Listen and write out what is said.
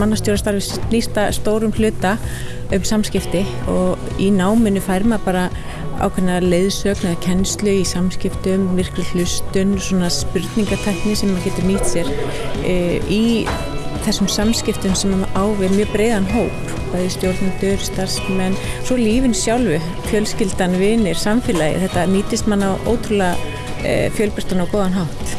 mannastjórastarfi snýsta stórum hluta um samskipti og í náminu fær maður bara ákveðna leiðsögn eða kennslu í samskiptum, virkri hlustun, svona spurningatekni sem maður getur nýtt sér e, í þessum samskiptum sem maður ávið mjög breiðan hóp, bæði stjórnendur, starfsmenn, svo lífin sjálfu, fjölskyldan, vinir, samfélagi, þetta nýtist mann á ótrúlega eh, e, fjölbærstan og góðan hátt.